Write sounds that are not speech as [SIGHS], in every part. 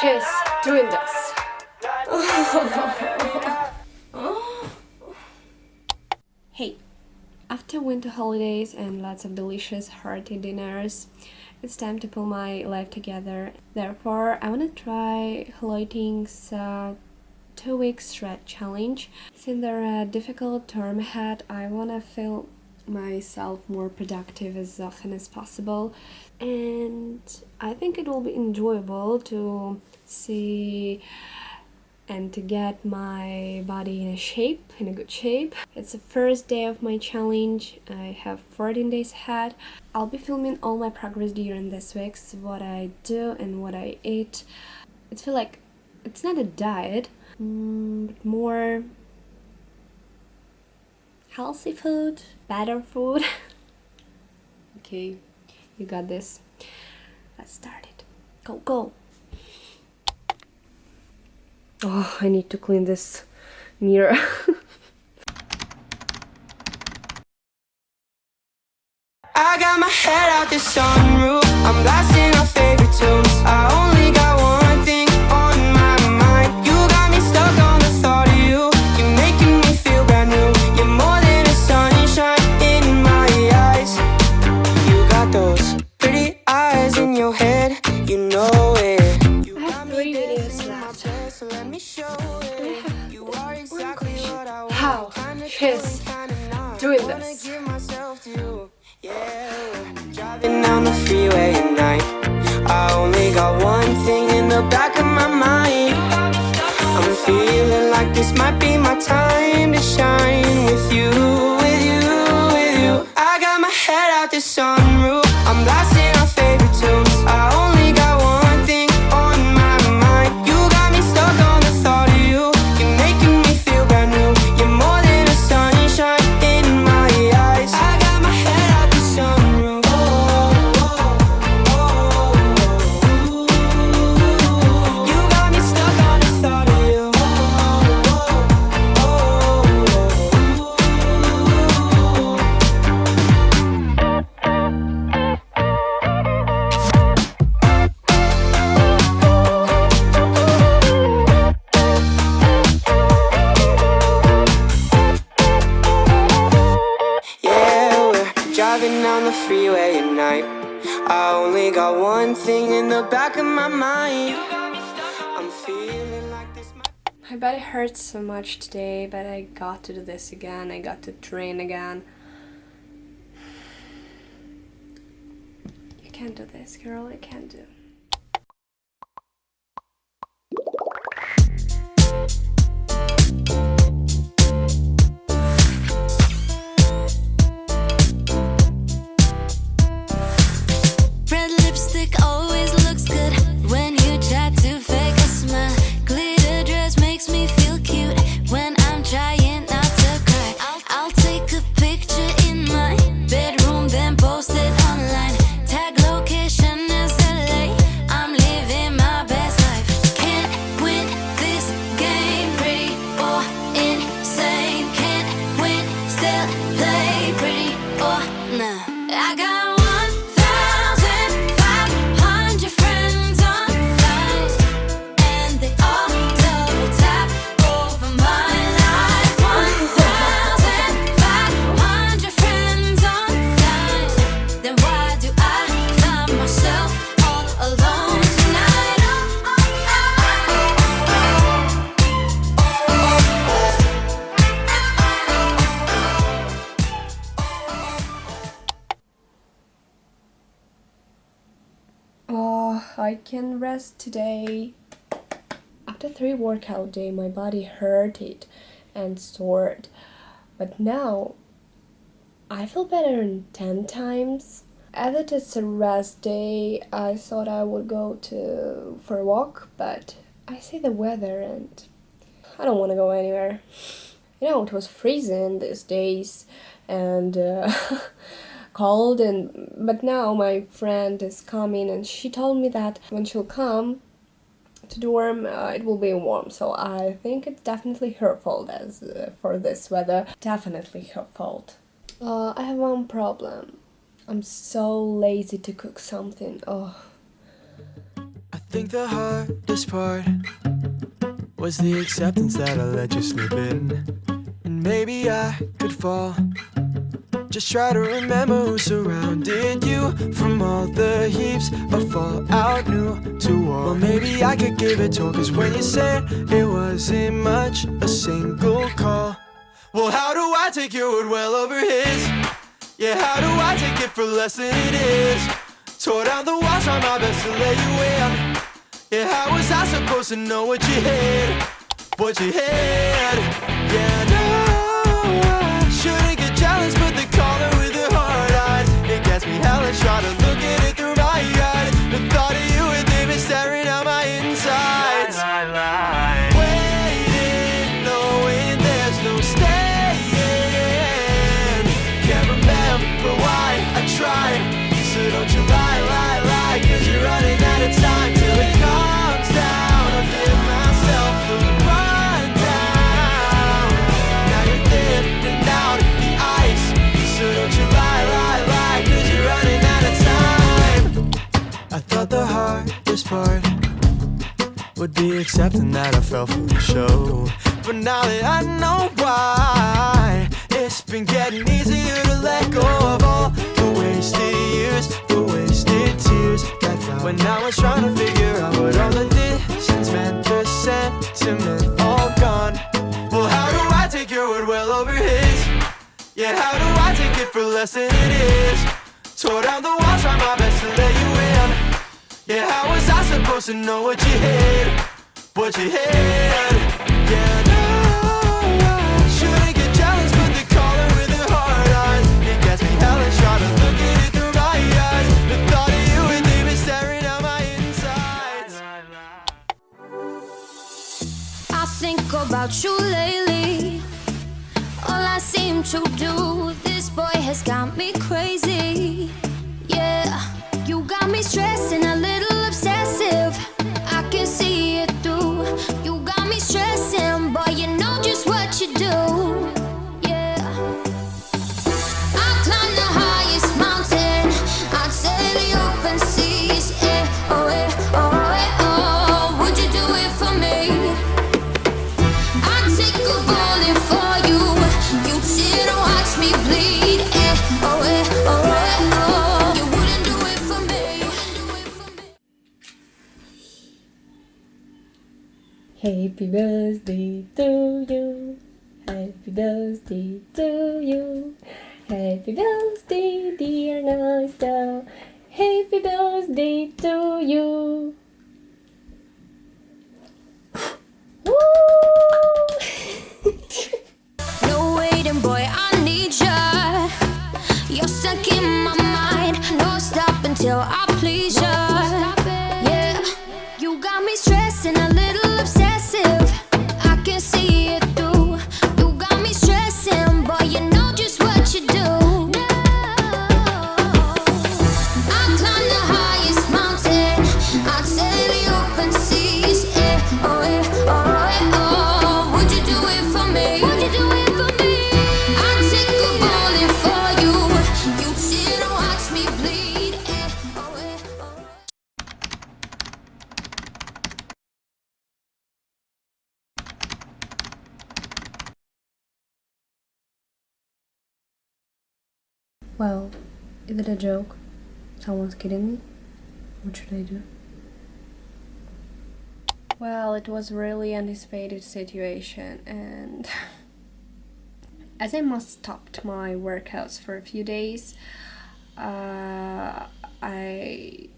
she's doing this. hey, after winter holidays and lots of delicious hearty dinners, it's time to pull my life together. Therefore, I want to try Hello uh, two week shred challenge. Since there are difficult term ahead, I want to feel myself more productive as often as possible and I think it will be enjoyable to see and to get my body in a shape, in a good shape. It's the first day of my challenge. I have 14 days ahead. I'll be filming all my progress during this week, what I do and what I eat. It feel like it's not a diet, mm, but more healthy food, better food. [LAUGHS] okay, you got this. Let's start it. Go, go. Oh, I need to clean this mirror. [LAUGHS] I got my head out sunroof. I'm blasting our She's doing this. Driving down the freeway at night. I only got one thing in the back of my mind. I'm feeling like this might be my time to shine with you, with you, with you. I got my head out the sunroof. Down the freeway at night. I only got one thing in the back of my mind. I'm feeling like this. My body hurts so much today, but I got to do this again. I got to train again. You can't do this, girl. You can't do. Can rest today. After three workout day, my body hurted and sored. But now, I feel better in 10 times. As it is a rest day, I thought I would go to for a walk, but I see the weather and I don't want to go anywhere. You know, it was freezing these days and uh, [LAUGHS] cold and but now my friend is coming and she told me that when she'll come to dorm uh, it will be warm so I think it's definitely her fault as uh, for this weather definitely her fault. Uh, I have one problem. I'm so lazy to cook something. Oh. I think the hardest part was the acceptance that I let you slip in. And maybe I could fall. Just try to remember who surrounded you from all the heaps of fallout new to war. Well, maybe I could give it to cause when you said it wasn't much, a single call. Well, how do I take your word well over his? Yeah, how do I take it for less than it is? Tore down the walls, try my best to let you in. Yeah, how was I supposed to know what you had? What you had? Yeah, no, would be accepting that I fell for the show. But now that I know why, it's been getting easier to let go of all the wasted years, the wasted tears that fell. When I was trying to figure out what all the distance meant, the sentiment all gone. Well, how do I take your word well over his? Yeah, how do I take it for less than it is? Tore down the walls, try my best to let you in. Yeah, how was I supposed to know what you had? What you had? Yeah, no, I shouldn't get jealous, but the caller with the hard eyes, it gets me hellish. Try to look at it through my eyes. The thought of you and is staring at my insides. I think about you lately. All I seem to do, this boy has got me crazy. Yeah, you got me stressing, Happy birthday to you. Happy birthday to you. Happy birthday, dear Nasta. Happy birthday to you. Well, is it a joke? Someone's kidding me? What should I do? Well, it was a really anticipated situation and [LAUGHS] as I must stopped my workouts for a few days, uh, I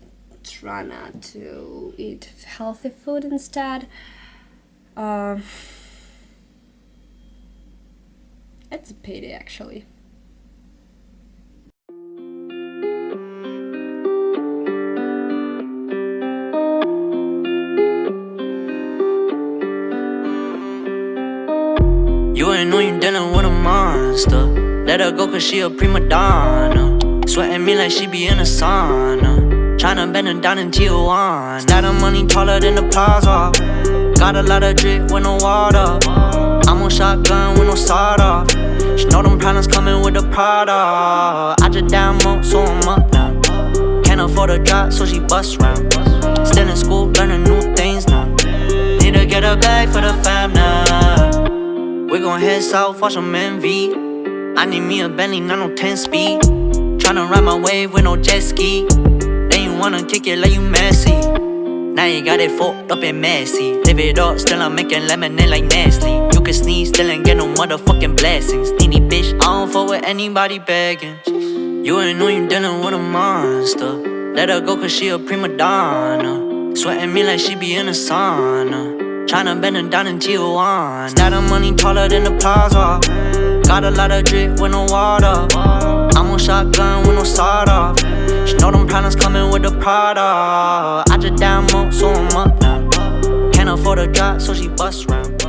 try not to eat healthy food instead. Um, [SIGHS] it's a pity actually. Dealing with a monster. Let her go cause she a prima donna. Sweating me like she be in a sauna. Tryna bend her down in Tijuana. Got her money taller than the plaza. Got a lot of drip with no water. I'm on shotgun with no sawed. She know them problems coming with the Prada. I just down mo, so I'm up now. Can't afford a drop, so she bust round. Still in school, learning new things now. Need to get a bag for the fam now. We gon' head south, watch some MV. I need me a Bentley, not no 10 speed. Tryna ride my wave with no jet ski. Then you wanna kick it like you messy. Now you got it fucked up and messy. Live it up, still I'm making lemonade like Nestle. You can sneeze, still ain't get no motherfucking blessings. Needy bitch, I don't fuck with anybody begging. You ain't know you dealing with a monster. Let her go cause she a prima donna. Sweating me like she be in a sauna. Tryna bend her down in Tijuana. Stack of money taller than the plaza. Got a lot of drip with no water. I'm on shotgun with no sawed. She know them problems coming with the Prada. I just down mo, so I'm up now. Can't afford a drop, so she bust round.